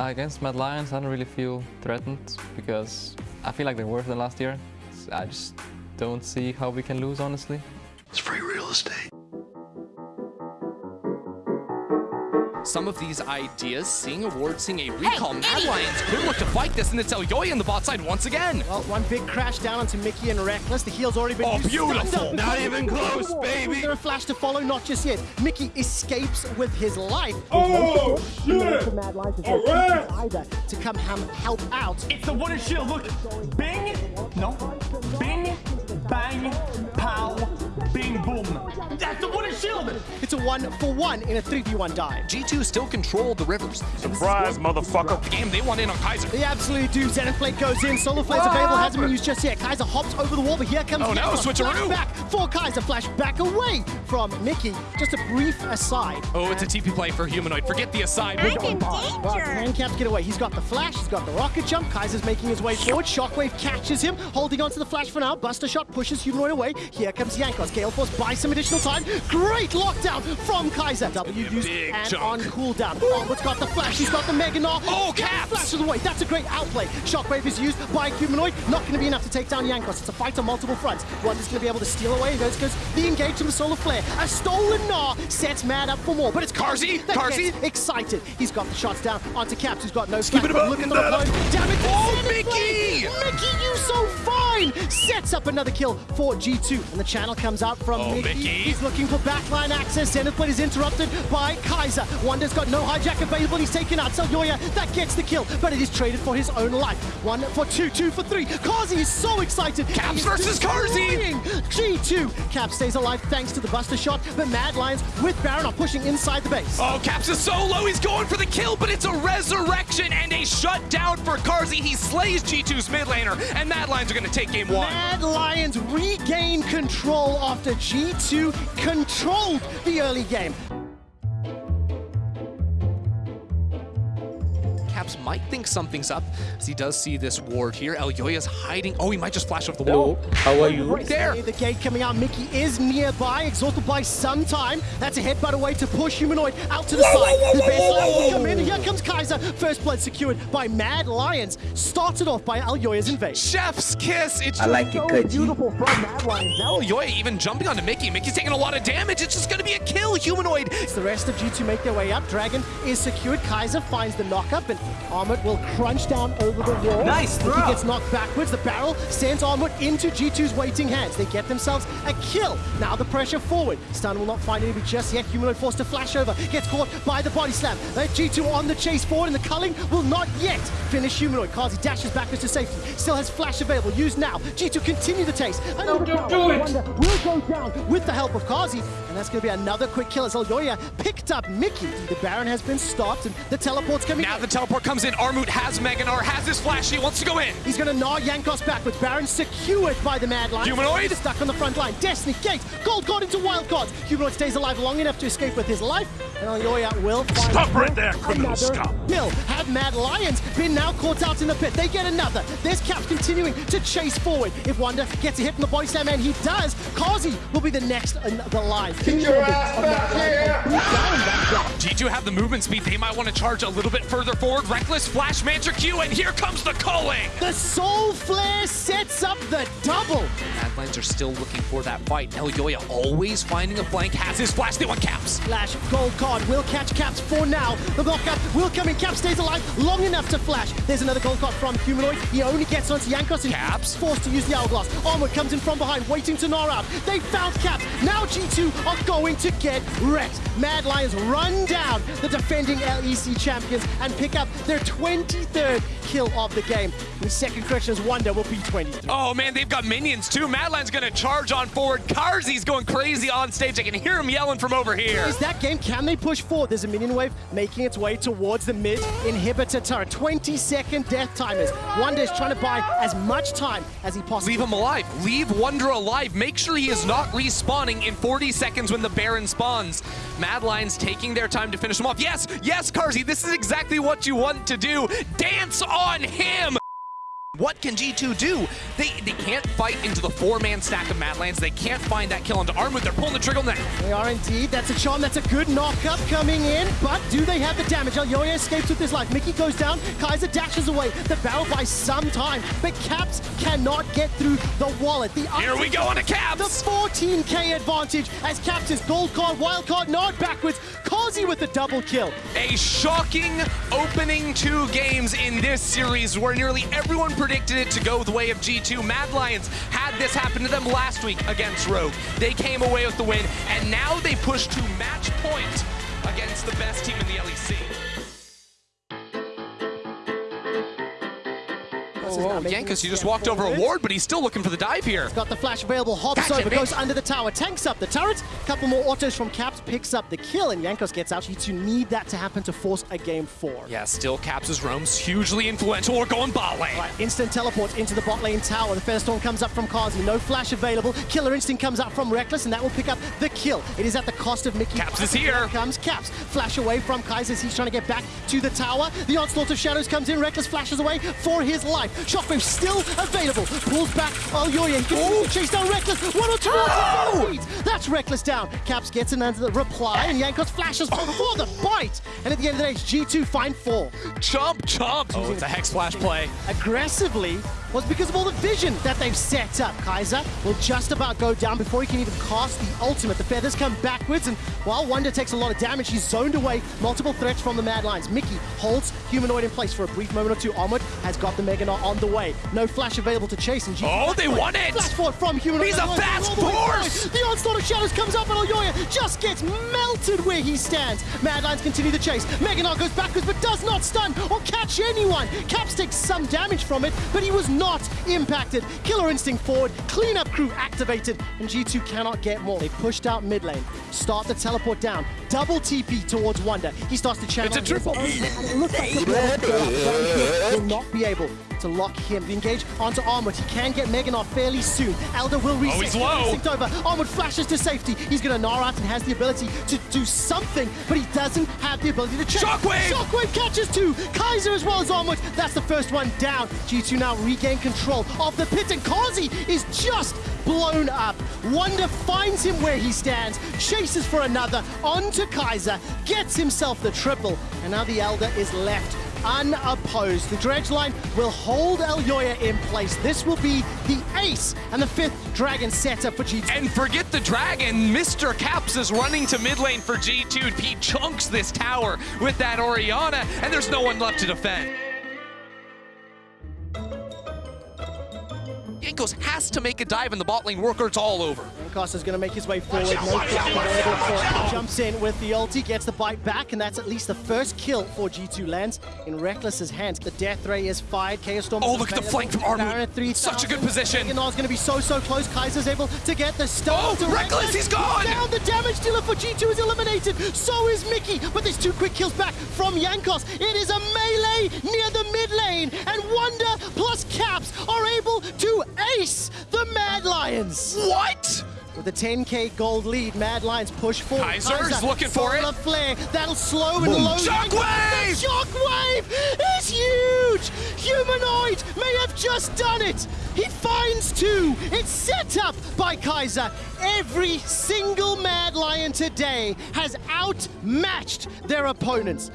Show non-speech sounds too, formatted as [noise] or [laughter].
Against Mad Lions, I don't really feel threatened because I feel like they're worse than last year. I just don't see how we can lose, honestly. It's free real estate. Some of these ideas, seeing a ward, seeing a recall. Hey, Mad Lions could look to fight this, and it's Elyoya in the bot side once again. Well, one big crash down onto Mickey and Rekkles. The heal's already been Oh, used. beautiful. Not even close, baby. Is There a flash to follow, not just yet. Mickey escapes with his life. Oh, shit! To Mad Lions All right. either to come ham help out. It's the wooden shield. Look, bing, That's the shield. It's a one for one in a 3v1 dive. G2 still control the rivers. Surprise, motherfucker. The game, they want in on Kaiser. They absolutely do. Zenith Blade goes in. Solar Flare's available. Hasn't been used just yet. Kaiser hops over the wall, but here comes Oh, no, Jankos. switcheroo. Flash back for Kaiser. Flash back away from Mickey. Just a brief aside. Oh, it's a TP play for Humanoid. Forget the aside. I'm in Well, danger. Can Caps get away? He's got the flash, he's got the rocket jump. Kaiser's making his way forward. Shockwave catches him, holding onto the flash for now. Buster shot pushes Humanoid away. Here comes Jankos. Gale Force buys some additional time. Great lockdown from Kaiser. W used and chunk. on cooldown. Onward's got the flash, he's got the Mega Gnar. Oh, Caps! Flash of the way. That's a great outplay. Shockwave is used by Humanoid. Not going to be enough to take down Jankos. It's a fight on multiple fronts. One is going to be able to steal away. Goes goes the engage from the Solar Flare. A stolen Gnar sets Mad up for more, but it's Carzzy. gets excited. He's got the shots down onto Caps, who's got no flash. Look at the reload. Damn it. Oh, Mickey! Mickey, you so fine! Sets up another kill for G2. And the channel comes out from Oh, Mickey. Mickey. He's looking for backline access. Zenith Blade is interrupted by Kaiser. Wunder's got no hijack available. He's taken out Selyoya. That gets the kill, but it is traded for his own life. One for two, two for three. Carzzy is so excited. Caps He's versus destroying G2. Cap stays alive thanks to the Buster shot, but Mad Lions with Baron are pushing inside the base. Oh, Caps is so low. He's going for the kill, but it's a resurrection and a shutdown for Carzzy. He slays G2's mid laner, and Mad Lions are going to take game one. Mad Lions regain control after G2 controlled the early game. Caps might think something's up, as he does see this ward here. Elyoya's hiding. Oh, he might just flash off the wall. How are you? Right there. The gate coming out. Mickey is nearby, exhausted by some time. That's a headbutt away to push Humanoid out to the side. The best line will come in. Here comes Kaiser. First blood secured by Mad Lions. Started off by Elyoya's invasion. Chef's kiss. It's I like it, Carzzy. Beautiful from Mad Lions. Now Elyoya even jumping onto Mickey. Mickey's taking a lot of damage. It's just going to be a kill. Humanoid. As the rest of G2 make their way up, Dragon is secured. Kaiser finds the knockup, and Armut will crunch down over the wall. Nice He gets knocked backwards. The barrel sends Armut into G2's waiting hands. They get themselves a kill. Now the pressure forward. Stun will not find anybody just yet. Humanoid forced to flash over. Gets caught by the body slam. Let G2 on the chase forward, and the culling will not yet finish Humanoid. Carzzy dashes backwards to safety. Still has flash available. Use now. G2 continue the chase. No, don't do it. Wunder will go down with the help of Carzzy, and that's going to be another quick kill as Elyoya picked up Mickey. The Baron has been stopped, and the teleport's coming Now in. the teleport comes in. Armut has Mega Gnar, has his flash. He wants to go in. He's going to gnaw Jankos backwards. Baron secured by the Mad Lion. Humanoid? Stuck on the front line. Destiny, Gate, Gold Card into Wild Cards. Humanoid stays alive long enough to escape with his life, and Elyoya will find Stop right there, criminal another scum. Kill. Have Mad Lions been now caught out in the pit? They get another. There's Caps continuing to chase forward. If Wunder gets a hit from the body slam, and he does, Carzzy will be the next in the line. Get your ass back here. G2 have the movement speed. They might want to charge a little bit further forward. Rekkles flash Mantra Q, and here comes the Culling. The Solar Flare sets up the double. Mad Lions are still looking for that fight. Elyoya always finding a flank, has his flash. They want caps. Flash Gold Card will catch Caps for now. The knockup will come in. Caps stays alive long enough to flash. There's another Gold Card from Humanoid. He only gets onto Jankos and Caps. forced to use the Hourglass. Armor comes in from behind, waiting to gnaw out. They found Caps. Now G2 are going to get wrecked. Mad Lions run down the defending LEC champions and pick up their 23rd kill of the game. The second corrections Wunder will be 23. Oh man, they've got minions too. Mad Lions gonna charge on forward. Carzzy's going crazy on stage. I can hear him yelling from over here. Is that game? Can they push forward? There's a minion wave making its way towards the mid inhibitor turret. 20 second death timers. Wunder is trying to buy as much time as he possibly Leave him alive. Leave Wunder alive. Make sure he is not respawning in 40 seconds when the Baron spawns. Mad Lions taking their time to finish him off. Yes, yes, Carzzy, this is exactly what you want to do. Dance on him. What can G2 do? They they can't fight into the four-man stack of Mad Lions. They can't find that kill onto Armut. They're pulling the trigger now. They are indeed. That's a charm. That's a good knock-up coming in. But do they have the damage? Elyoya escapes with his life. Mickey goes down. Kaiser dashes away. The battle by some time. But Caps cannot get through the wallet. The Here we go on to The Caps. 14k advantage as Caps is gold card, wild card, nod backwards. Carzzy with the double kill. A shocking opening two games in this series where nearly everyone predicted it to go the way of G2. Mad Lions had this happen to them last week against Rogue. They came away with the win, and now they push to match point against the best team in the E LEC. Oh, Jankos, you just walked over a ward, but he's still looking for the dive here. Got the flash available, hops Gotcha, over, bitch. goes under the tower, tanks up the turret. Couple more autos from Caps, picks up the kill, and Jankos gets out. You need that to happen to force a game four. Yeah, still Caps' roams hugely influential. We're going bot lane. Right, instant teleport into the bot lane tower. The Firestorm comes up from Carzzy. No flash available. Killer Instinct comes up from Rekkles, and that will pick up the kill. It is at the cost of Mickey. Caps is here. comes Caps. Flash away from Kaiser he's trying to get back to the tower. The Onslaught of Shadows comes in. Rekkles flashes away for his life. Shockwave still available. Pulls back Elyoya. He continues to chase down Rekkles. One or two Oh! more feet. [gasps] That's Rekkles down. Caps gets an under the reply, and Jankos flashes for the bite. And at the end of the day, it's G2 find four. Chomp, chomp. Oh, it's a Hex Flash play. aggressively was because of all the vision that they've set up. Kaiser will just about go down before he can even cast the ultimate. The feathers come backwards, and while Wunder takes a lot of damage, he's zoned away multiple threats from the Mad Lions. Mickey holds Humanoid in place for a brief moment or two. Onward has got the Mega Gnar on the way. No flash available to chase, and G2 Oh, they won it! Flash forward from Humanoid. He's a fast the forward. The onslaught of shadows comes up, and Elyoya just gets melted where he stands. Mad Lions continue the chase. Mega Gnar goes backwards, but does not stun or catch anyone. Caps takes some damage from it, but he was not impacted. Killer Instinct forward, cleanup crew activated, and G2 cannot get more. They pushed out mid lane, start the teleport down, double TP towards Wunder. He starts to channel. It's a triple. And it looks like the Blood will not be able to lock him. The engage onto Armut. He can get Megan off fairly soon. Elder will oh, reset. Oh, he's low. Instinct over. Armut flashes to safety. He's going to gnar out and has the ability to do something, but he doesn't have the ability to check. Shockwave! Shockwave catches two. Kaiser as well as Armut. That's the first one down. G2 now regain control of the pit, and Carzzy is just blown up. Wunder finds him where he stands, chases for another, onto Kaiser, gets himself the triple, and now the Elder is left unopposed. The dredge line will hold Elyoya in place. This will be the ace and the fifth dragon setup for G2. And forget the dragon, Mr. Caps is running to mid lane for G2. He chunks this tower with that Orianna, and there's no one left to defend. Jankos has to make a dive in the bot lane work or it's all over. Costa's going to make his way forward. No flash available for. Jumps in with the ulti, gets the bite back, and that's at least the first kill for G2 lands in Rekkles's hands. The death ray is fired. Chaos Storm. Oh, is look at the flank from Armut. Baron at 3000. Such a good position. Mega Gnar's going to be so, so close. Kaiser's able to get the stun. Oh, to Rekkles, he's gone! Down, the damage dealer for G2 is eliminated. So is Mickey, but there's two quick kills back from Jankos. It is a melee near the mid lane, and Wunder plus Caps are able to ace the Mad Lions. What? With a 10k gold lead, Mad Lions push forward. Kaiser's looking for it. Flare. That'll slow and low. Shockwave! The shockwave is huge! Humanoid may have just done it! He finds two! It's set up by Kaiser. Every single Mad Lion today has outmatched their opponents.